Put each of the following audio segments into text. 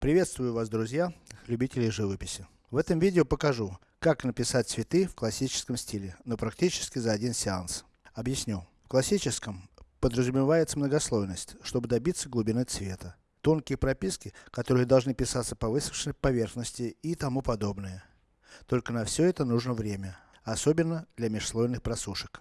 Приветствую вас, друзья, любители живописи. В этом видео покажу, как написать цветы в классическом стиле, но практически за один сеанс. Объясню. В классическом подразумевается многослойность, чтобы добиться глубины цвета. Тонкие прописки, которые должны писаться по высохшей поверхности и тому подобное. Только на все это нужно время, особенно для межслойных просушек.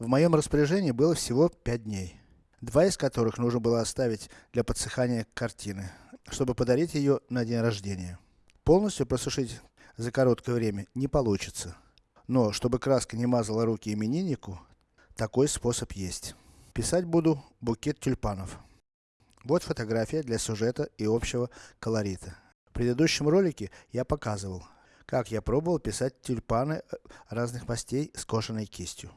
В моем распоряжении было всего 5 дней. Два из которых нужно было оставить для подсыхания картины, чтобы подарить ее на день рождения. Полностью просушить за короткое время не получится. Но, чтобы краска не мазала руки имениннику, такой способ есть. Писать буду букет тюльпанов. Вот фотография для сюжета и общего колорита. В предыдущем ролике я показывал, как я пробовал писать тюльпаны э, разных мастей скошенной кистью.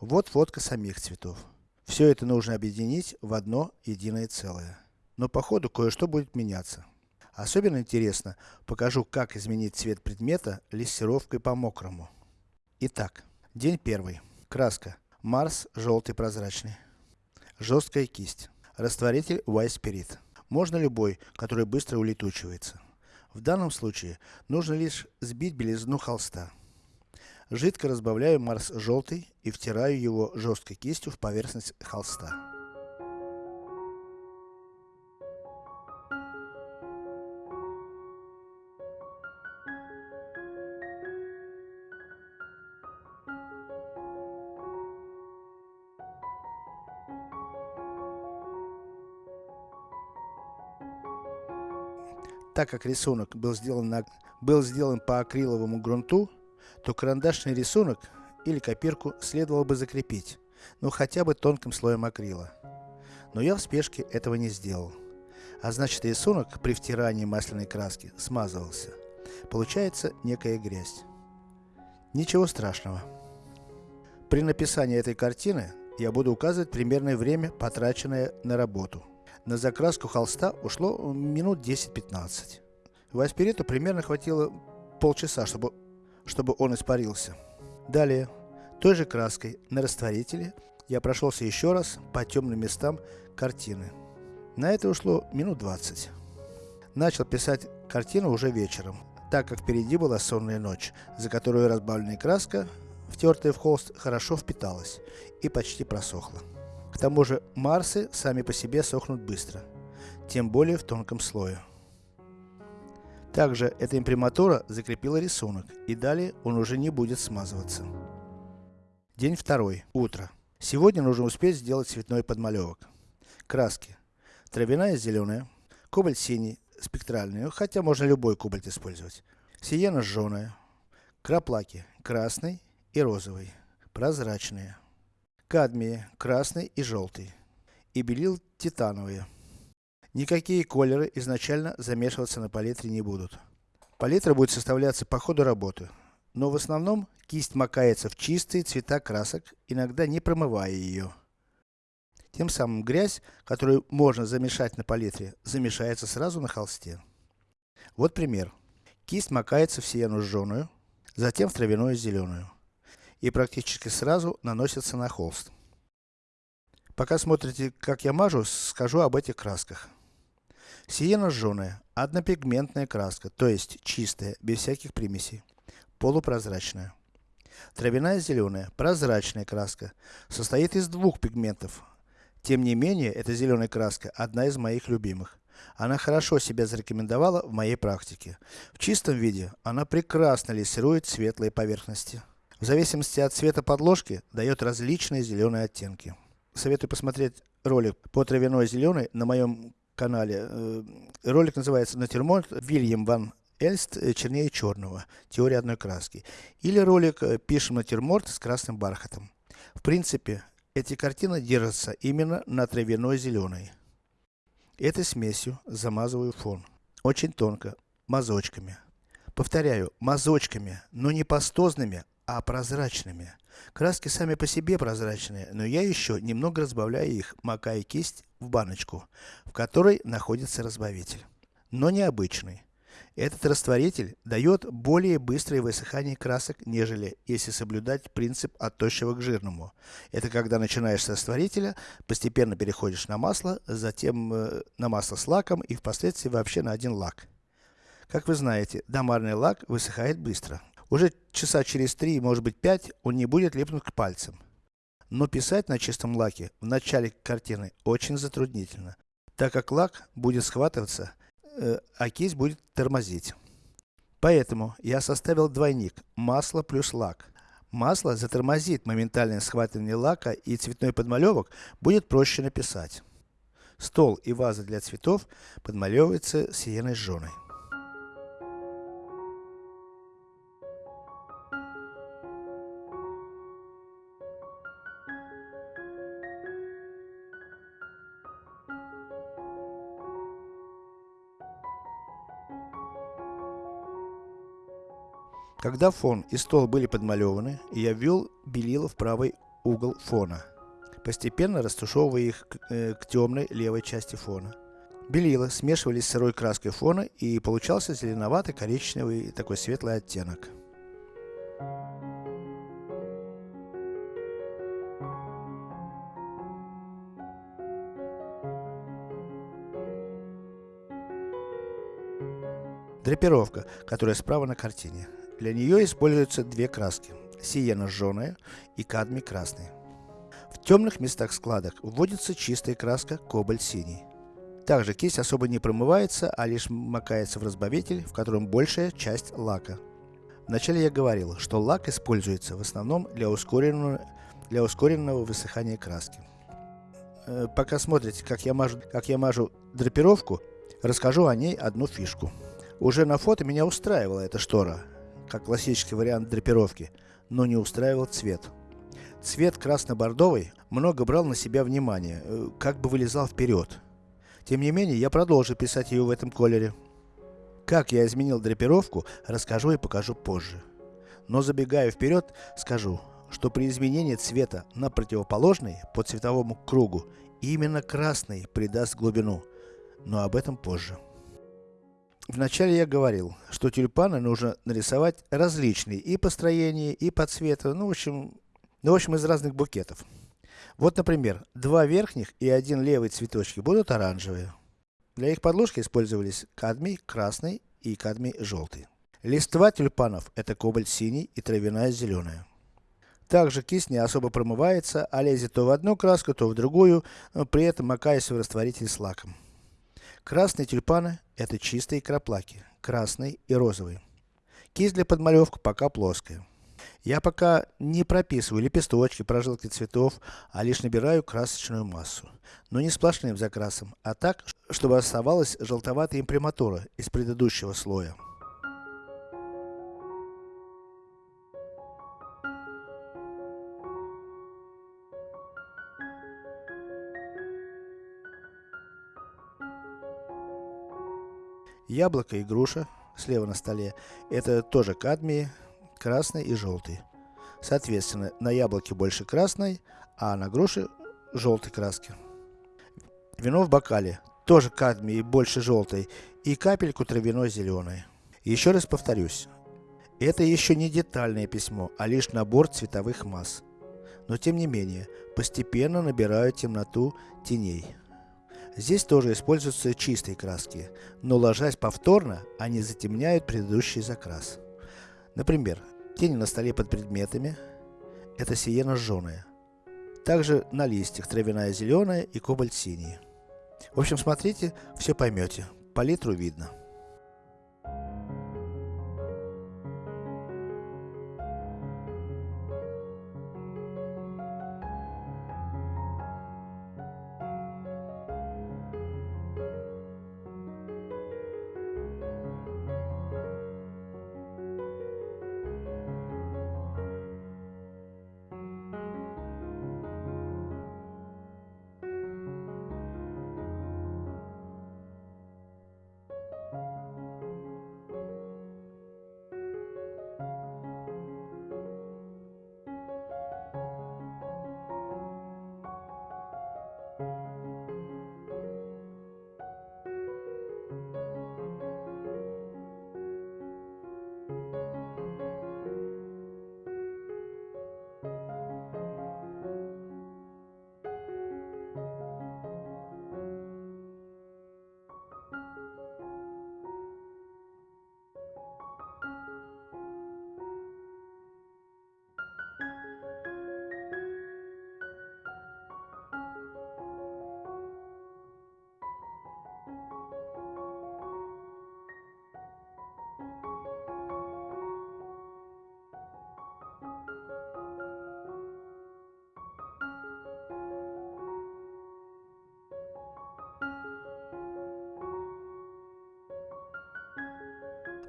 Вот фотка самих цветов. Все это нужно объединить в одно единое целое. Но по ходу кое-что будет меняться. Особенно интересно, покажу как изменить цвет предмета лессировкой по мокрому. Итак, день первый. Краска. Марс желтый прозрачный. Жесткая кисть. Растворитель White Spirit. Можно любой, который быстро улетучивается. В данном случае, нужно лишь сбить белизну холста. Жидко разбавляю Марс желтый и втираю его жесткой кистью в поверхность холста. Так как рисунок был сделан, на, был сделан по акриловому грунту, то карандашный рисунок или копирку следовало бы закрепить, ну хотя бы тонким слоем акрила. Но я в спешке этого не сделал. А значит рисунок при втирании масляной краски смазывался. Получается некая грязь. Ничего страшного. При написании этой картины, я буду указывать примерное время, потраченное на работу. На закраску холста ушло минут 10-15. Васпириту примерно хватило полчаса, чтобы, чтобы он испарился. Далее, той же краской на растворителе, я прошелся еще раз по темным местам картины. На это ушло минут 20. Начал писать картину уже вечером, так как впереди была сонная ночь, за которую разбавленная краска, втертая в холст, хорошо впиталась и почти просохла. К тому же, Марсы сами по себе сохнут быстро, тем более в тонком слое. Также эта имприматура закрепила рисунок, и далее он уже не будет смазываться. День второй. Утро. Сегодня нужно успеть сделать цветной подмалевок. Краски. Травяная зеленая, кобальт синий, спектральный, хотя можно любой кобальт использовать. Сиена жженая, краплаки красный и розовый, прозрачные кадмии, красный и желтый. И белил титановые. Никакие колеры изначально замешиваться на палитре не будут. Палитра будет составляться по ходу работы. Но в основном, кисть макается в чистые цвета красок, иногда не промывая ее. Тем самым грязь, которую можно замешать на палитре, замешается сразу на холсте. Вот пример. Кисть макается в сиену жженую, затем в травяную зеленую и практически сразу наносится на холст. Пока смотрите, как я мажу, скажу об этих красках. Сиена жженая, однопигментная краска, то есть чистая, без всяких примесей, полупрозрачная. Травяная зеленая, прозрачная краска, состоит из двух пигментов. Тем не менее, эта зеленая краска, одна из моих любимых. Она хорошо себя зарекомендовала в моей практике. В чистом виде, она прекрасно лессирует светлые поверхности. В зависимости от цвета подложки, дает различные зеленые оттенки. Советую посмотреть ролик по травяной зеленой на моем канале. Э, ролик называется Натюрморт Вильям Ван Эльст э, чернее черного. Теория одной краски. Или ролик э, Пишем натюрморт с красным бархатом. В принципе, эти картины держатся именно на травяной зеленой. Этой смесью замазываю фон. Очень тонко, мазочками. Повторяю, мазочками, но не пастозными, а прозрачными. Краски сами по себе прозрачные, но я еще немного разбавляю их, макая кисть в баночку, в которой находится разбавитель. Но необычный. Этот растворитель дает более быстрое высыхание красок, нежели если соблюдать принцип от тощего к жирному. Это когда начинаешь с растворителя, постепенно переходишь на масло, затем э, на масло с лаком и впоследствии вообще на один лак. Как вы знаете, домарный лак высыхает быстро. Уже часа через 3, может быть 5, он не будет липнуть к пальцам. Но писать на чистом лаке в начале картины очень затруднительно, так как лак будет схватываться э, а кисть будет тормозить. Поэтому я составил двойник масло плюс лак. Масло затормозит моментальное схватывание лака и цветной подмалевок будет проще написать. Стол и ваза для цветов подмалевываются сиеной жженой. Когда фон и стол были подмалеваны, я ввел белила в правый угол фона, постепенно растушевывая их к, э, к темной левой части фона. Белила смешивались с сырой краской фона и получался зеленоватый коричневый такой светлый оттенок. Драпировка, которая справа на картине. Для нее используются две краски. Сиена жженая и кадмий красный. В темных местах складок вводится чистая краска кобальт синий. Также кисть особо не промывается, а лишь макается в разбавитель, в котором большая часть лака. Вначале я говорил, что лак используется в основном для ускоренного, для ускоренного высыхания краски. Э, пока смотрите, как я, мажу, как я мажу драпировку, расскажу о ней одну фишку. Уже на фото меня устраивала эта штора, как классический вариант драпировки, но не устраивал цвет. Цвет красно-бордовый много брал на себя внимание, э, как бы вылезал вперед. Тем не менее, я продолжу писать ее в этом колере. Как я изменил драпировку, расскажу и покажу позже. Но забегая вперед, скажу, что при изменении цвета на противоположный по цветовому кругу, именно красный придаст глубину. Но об этом позже. Вначале я говорил, что тюльпаны нужно нарисовать различные и по строению, и по цвету, ну в общем, ну в общем из разных букетов. Вот например, два верхних и один левый цветочки будут оранжевые. Для их подложки использовались кадмий красный и кадмий желтый. Листва тюльпанов это кобальт синий и травяная зеленая. Также кисть не особо промывается, а лезет то в одну краску, то в другую, при этом макаясь в растворитель с лаком. Красные тюльпаны это чистые краплаки, красный и розовый. Кисть для подмалевки пока плоская. Я пока не прописываю лепесточки, прожилки цветов, а лишь набираю красочную массу. Но не сплошным закрасом, а так, чтобы оставалась желтоватая имприматура из предыдущего слоя. Яблоко и груша, слева на столе, это тоже кадмии, красный и желтый. Соответственно, на яблоке больше красной, а на груше желтой краски. Вино в бокале, тоже кадмий больше желтой, и капельку травяной зеленой. Еще раз повторюсь, это еще не детальное письмо, а лишь набор цветовых масс. Но тем не менее, постепенно набираю темноту теней. Здесь тоже используются чистые краски, но ложась повторно, они затемняют предыдущий закрас. Например, тени на столе под предметами, это сиена жженая. Также на листьях травяная зеленая и кобальт синий. В общем, смотрите, все поймете, палитру видно.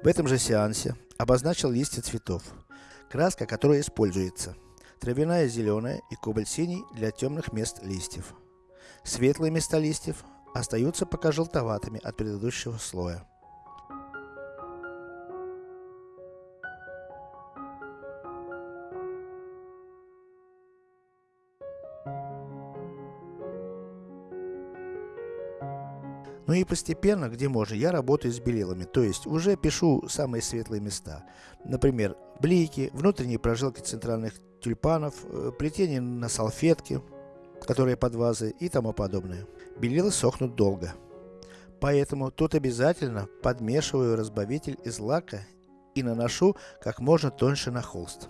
В этом же сеансе, обозначил листья цветов. Краска, которая используется. Травяная зеленая и кобальт синий для темных мест листьев. Светлые места листьев остаются пока желтоватыми от предыдущего слоя. И постепенно, где можно, я работаю с белилами, то есть уже пишу самые светлые места. Например, блики, внутренние прожилки центральных тюльпанов, э, плетение на салфетке, которые под вазой и тому подобное. Белила сохнут долго. Поэтому тут обязательно подмешиваю разбавитель из лака и наношу как можно тоньше на холст.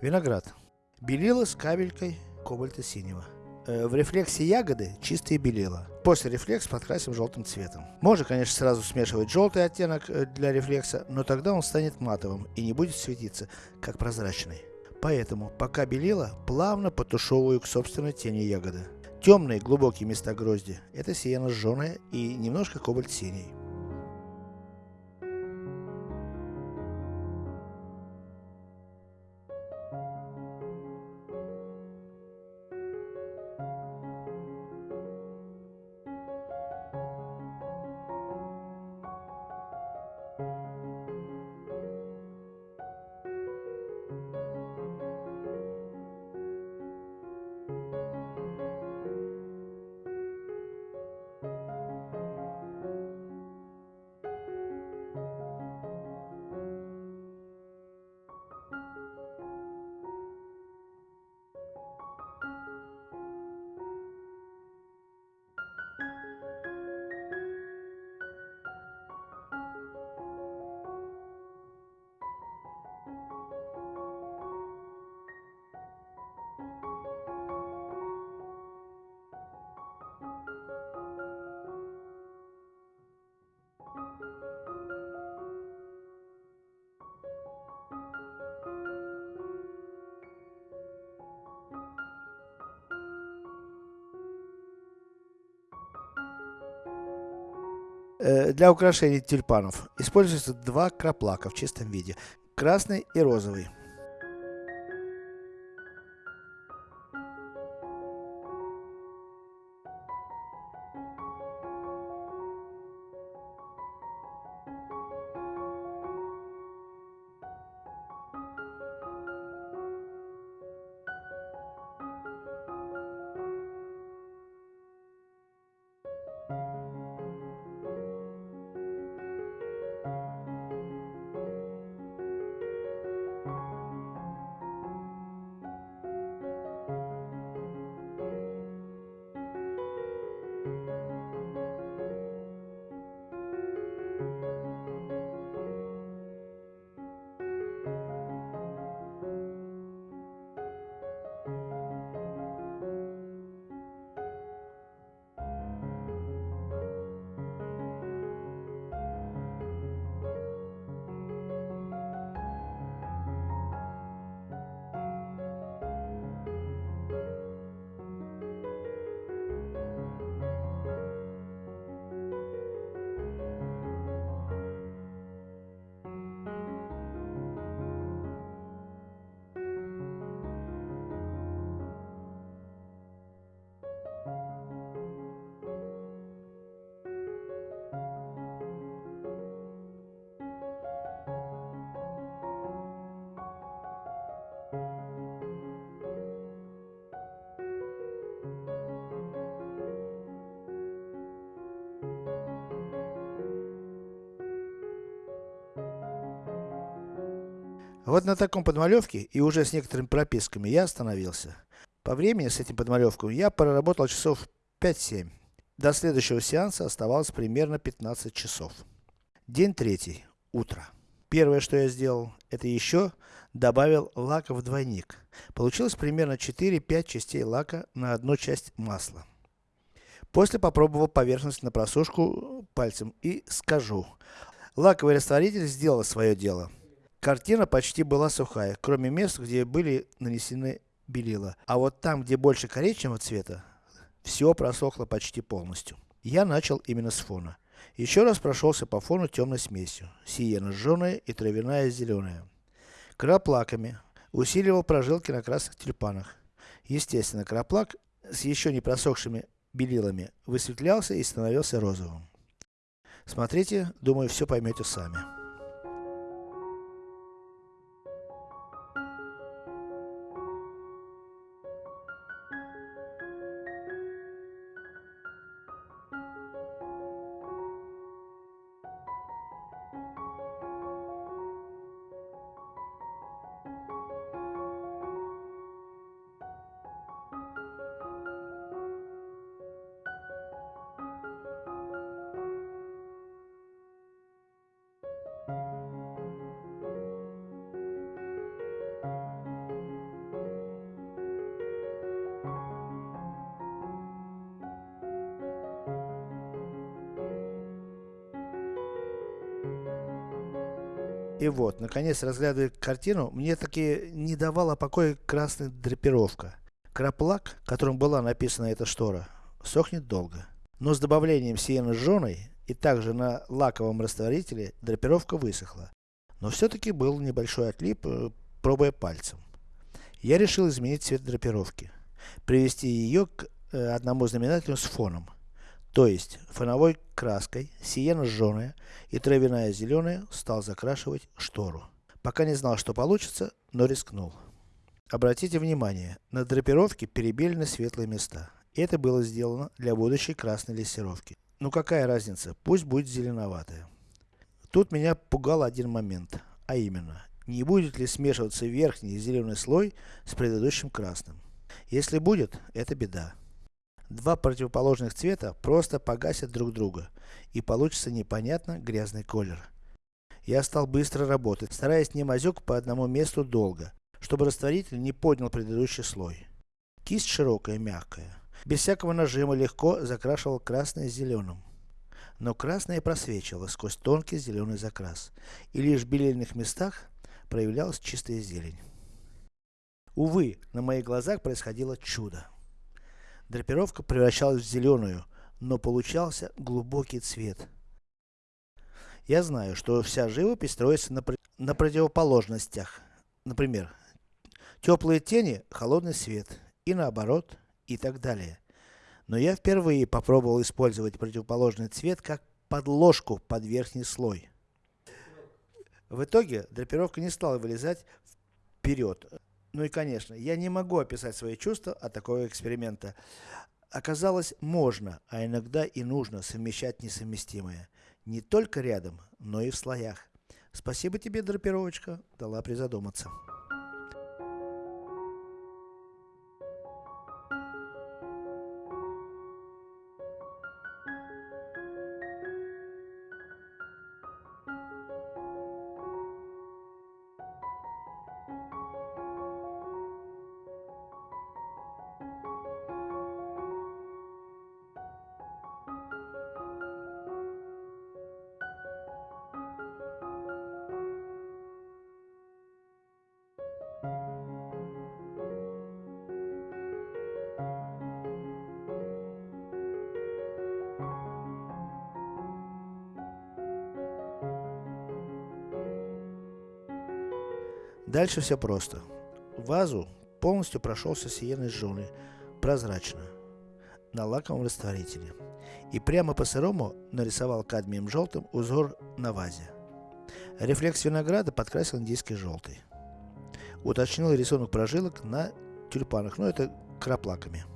Виноград. Белила с капелькой кобальта синего. Э, в рефлексе ягоды чистые белила. После рефлекс подкрасим желтым цветом. Можно, конечно, сразу смешивать желтый оттенок э, для рефлекса, но тогда он станет матовым и не будет светиться, как прозрачный. Поэтому, пока белила, плавно потушевываю к собственной тени ягоды. Темные глубокие места грозди, это сиена жженая и немножко кобальт синий. Для украшения тюльпанов используются два краплака в чистом виде. Красный и розовый. Вот на таком подмалевке и уже с некоторыми прописками я остановился. По времени с этим подмалевком я проработал часов 5-7. До следующего сеанса оставалось примерно 15 часов. День третий. Утро. Первое, что я сделал, это еще добавил лака в двойник. Получилось примерно 4-5 частей лака на одну часть масла. После попробовал поверхность на просушку пальцем и скажу. Лаковый растворитель сделал свое дело. Картина почти была сухая, кроме мест, где были нанесены белила. А вот там, где больше коричневого цвета, все просохло почти полностью. Я начал именно с фона. Еще раз прошелся по фону темной смесью, сиена жженая и травяная зеленая. Краплаками усиливал прожилки на красных тюльпанах. Естественно, краплак с еще не просохшими белилами высветлялся и становился розовым. Смотрите, думаю, все поймете сами. И вот, наконец, разглядывая картину, мне таки не давала покоя красная драпировка. Краплак, которым была написана эта штора, сохнет долго. Но с добавлением сиены жженой и также на лаковом растворителе драпировка высохла. Но все-таки был небольшой отлип, э, пробуя пальцем. Я решил изменить цвет драпировки. Привести ее к э, одному знаменателю с фоном. То есть, фоновой краской, сиена жженая и травяная зеленая стал закрашивать штору. Пока не знал, что получится, но рискнул. Обратите внимание, на драпировке перебелены светлые места. Это было сделано для будущей красной лессировки. Ну какая разница, пусть будет зеленоватая. Тут меня пугал один момент, а именно, не будет ли смешиваться верхний зеленый слой с предыдущим красным. Если будет, это беда. Два противоположных цвета просто погасят друг друга, и получится непонятно грязный колер. Я стал быстро работать, стараясь не мазюк по одному месту долго, чтобы растворитель не поднял предыдущий слой. Кисть широкая, мягкая. Без всякого нажима легко закрашивал красное зеленым. Но красное просвечивало сквозь тонкий зеленый закрас, и лишь в белильных местах проявлялась чистая зелень. Увы, на моих глазах происходило чудо. Драпировка превращалась в зеленую, но получался глубокий цвет. Я знаю, что вся живопись строится на, на противоположностях. Например, теплые тени, холодный свет, и наоборот, и так далее. Но я впервые попробовал использовать противоположный цвет как подложку под верхний слой. В итоге, драпировка не стала вылезать вперед. Ну и конечно, я не могу описать свои чувства от такого эксперимента. Оказалось, можно, а иногда и нужно совмещать несовместимое. Не только рядом, но и в слоях. Спасибо тебе, драпировочка, дала призадуматься. Дальше все просто. Вазу полностью прошелся сиеной жженой, прозрачно, на лаковом растворителе. И прямо по сырому нарисовал кадмием желтым узор на вазе. Рефлекс винограда подкрасил индийский желтый. Уточнил рисунок прожилок на тюльпанах, но ну, это краплаками.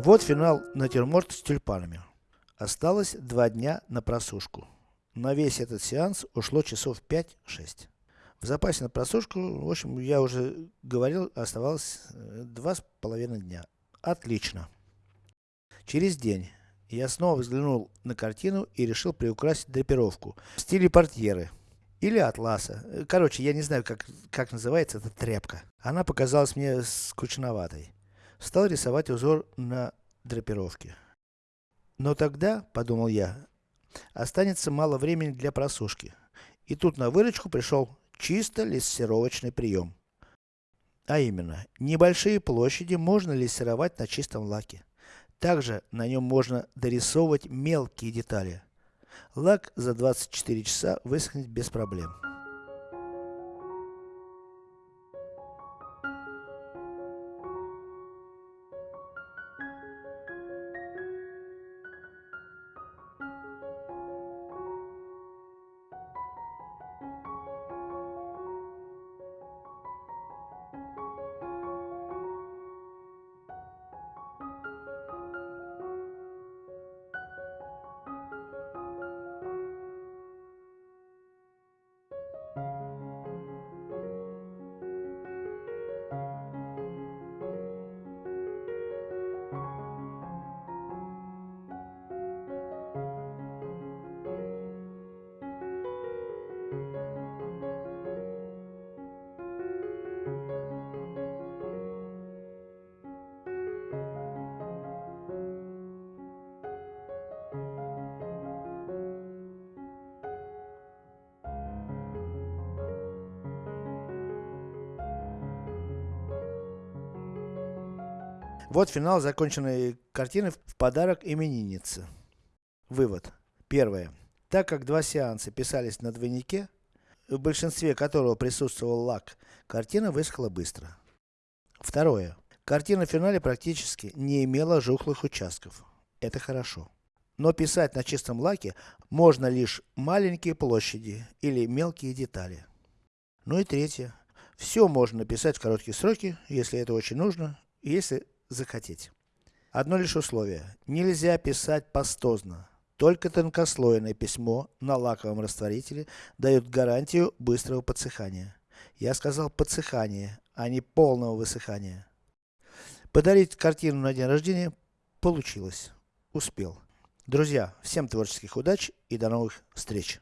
Вот финал натюрморт с тюльпанами. Осталось два дня на просушку. На весь этот сеанс ушло часов 5-6. В запасе на просушку, в общем, я уже говорил, оставалось э, два с половиной дня. Отлично. Через день я снова взглянул на картину и решил приукрасить драпировку в стиле портьеры. Или атласа. Короче, я не знаю, как, как называется эта тряпка. Она показалась мне скучноватой. Стал рисовать узор на драпировке. Но тогда, подумал я, останется мало времени для просушки. И тут на выручку пришел чисто лессировочный прием. А именно, небольшие площади можно лессировать на чистом лаке. Также на нем можно дорисовывать мелкие детали. Лак за 24 часа высохнет без проблем. Вот финал законченной картины в подарок имениннице. Вывод. Первое. Так как два сеанса писались на двойнике, в большинстве которого присутствовал лак, картина высохла быстро. Второе. Картина в финале практически не имела жухлых участков. Это хорошо. Но писать на чистом лаке можно лишь маленькие площади или мелкие детали. Ну и третье. Все можно написать в короткие сроки, если это очень нужно, если захотеть. Одно лишь условие. Нельзя писать пастозно. Только тонкослойное письмо на лаковом растворителе дает гарантию быстрого подсыхания. Я сказал подсыхания, а не полного высыхания. Подарить картину на день рождения получилось. Успел. Друзья, всем творческих удач и до новых встреч.